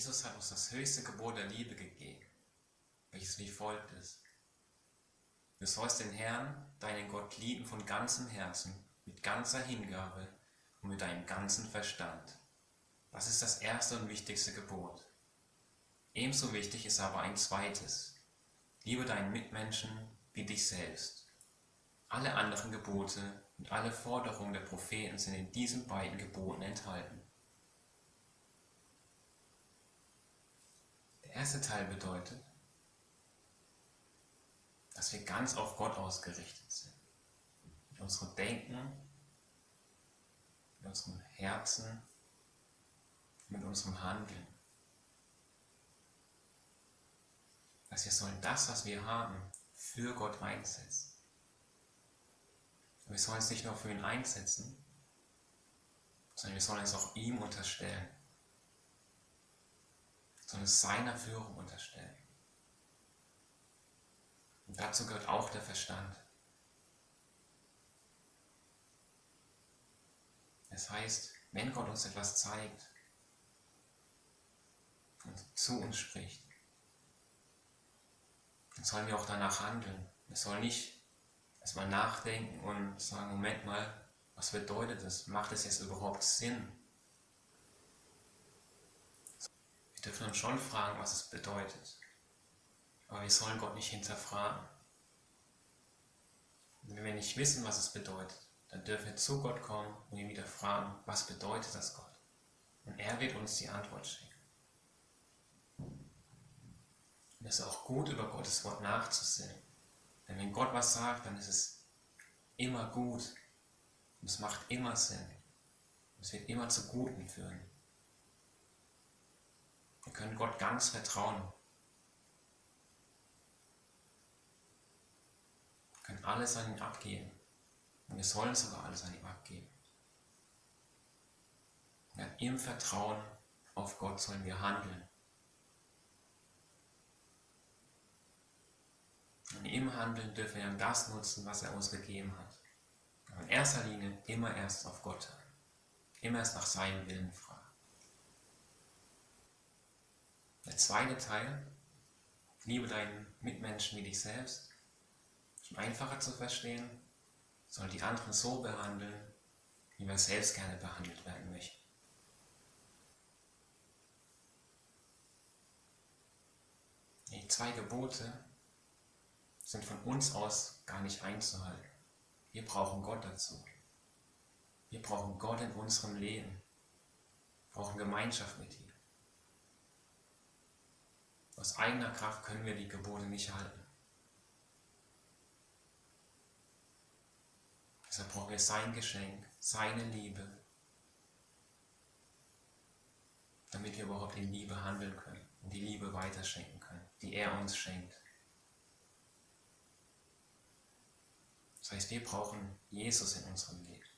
Jesus hat uns das höchste Gebot der Liebe gegeben, welches wie folgt ist. Du sollst den Herrn, deinen Gott, lieben von ganzem Herzen, mit ganzer Hingabe und mit deinem ganzen Verstand. Das ist das erste und wichtigste Gebot. Ebenso wichtig ist aber ein zweites. Liebe deinen Mitmenschen wie dich selbst. Alle anderen Gebote und alle Forderungen der Propheten sind in diesen beiden Geboten enthalten. Der erste Teil bedeutet, dass wir ganz auf Gott ausgerichtet sind. Mit unserem Denken, mit unserem Herzen, mit unserem Handeln. Dass wir sollen das, was wir haben, für Gott einsetzen. wir sollen es nicht nur für ihn einsetzen, sondern wir sollen es auch ihm unterstellen. Sondern es seiner Führung unterstellen. Und dazu gehört auch der Verstand. Das heißt, wenn Gott uns etwas zeigt und zu uns spricht, dann sollen wir auch danach handeln. Wir sollen nicht erstmal nachdenken und sagen, Moment mal, was bedeutet das? Macht es jetzt überhaupt Sinn? Wir dürfen uns schon fragen, was es bedeutet. Aber wir sollen Gott nicht hinterfragen. Und wenn wir nicht wissen, was es bedeutet, dann dürfen wir zu Gott kommen und ihn wieder fragen, was bedeutet das Gott? Und er wird uns die Antwort schenken. Und es ist auch gut, über Gottes Wort nachzusehen. Denn wenn Gott was sagt, dann ist es immer gut. Und es macht immer Sinn. Und es wird immer zu Guten führen. Wir können Gott ganz vertrauen. können alles an ihn abgeben. Und wir sollen sogar alles an ihm abgeben. Ja, Im Vertrauen auf Gott sollen wir handeln. Und im Handeln dürfen wir dann das nutzen, was er uns gegeben hat. Aber in erster Linie immer erst auf Gott. Immer erst nach seinem Willen fragen. Der zweite Teil, liebe deinen Mitmenschen wie dich selbst, um einfacher zu verstehen, soll die anderen so behandeln, wie wir selbst gerne behandelt werden möchten. Die zwei Gebote sind von uns aus gar nicht einzuhalten. Wir brauchen Gott dazu. Wir brauchen Gott in unserem Leben. Wir brauchen Gemeinschaft mit ihm. Aus eigener Kraft können wir die Gebote nicht halten. Deshalb brauchen wir sein Geschenk, seine Liebe, damit wir überhaupt in Liebe handeln können und die Liebe weiterschenken können, die er uns schenkt. Das heißt, wir brauchen Jesus in unserem Leben.